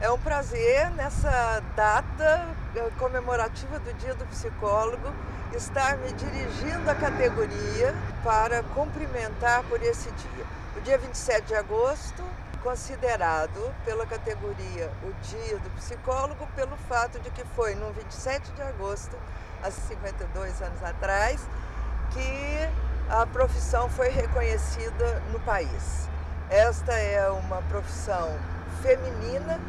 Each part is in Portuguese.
É um prazer nessa data eh, comemorativa do Dia do Psicólogo estar me dirigindo à categoria para cumprimentar por esse dia. O dia 27 de agosto, considerado pela categoria o Dia do Psicólogo pelo fato de que foi no 27 de agosto, há 52 anos atrás, que a profissão foi reconhecida no país. Esta é uma profissão feminina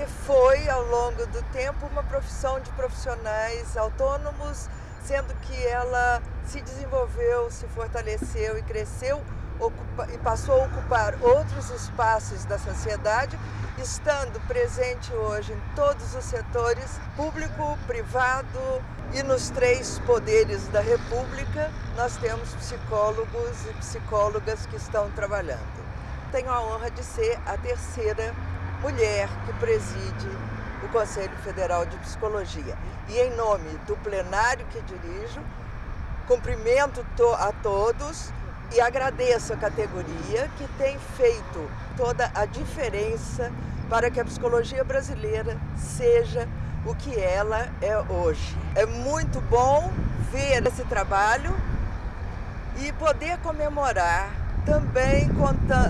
e foi, ao longo do tempo, uma profissão de profissionais autônomos, sendo que ela se desenvolveu, se fortaleceu e cresceu e passou a ocupar outros espaços da sociedade, estando presente hoje em todos os setores, público, privado e nos três poderes da República, nós temos psicólogos e psicólogas que estão trabalhando. Tenho a honra de ser a terceira mulher que preside o Conselho Federal de Psicologia. E em nome do plenário que dirijo, cumprimento a todos e agradeço a categoria que tem feito toda a diferença para que a psicologia brasileira seja o que ela é hoje. É muito bom ver esse trabalho e poder comemorar também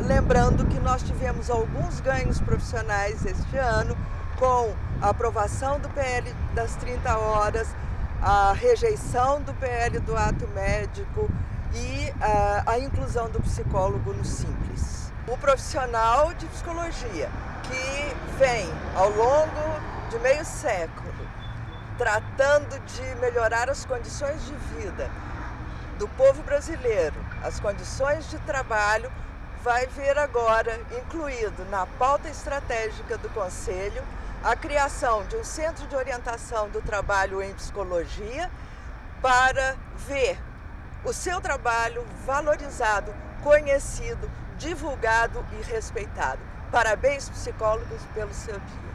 lembrando que nós tivemos alguns ganhos profissionais este ano com a aprovação do PL das 30 horas, a rejeição do PL do ato médico e a, a inclusão do psicólogo no Simples. O profissional de psicologia que vem ao longo de meio século tratando de melhorar as condições de vida do povo brasileiro, as condições de trabalho, vai ver agora incluído na pauta estratégica do Conselho a criação de um centro de orientação do trabalho em psicologia para ver o seu trabalho valorizado, conhecido, divulgado e respeitado. Parabéns, psicólogos, pelo seu dia.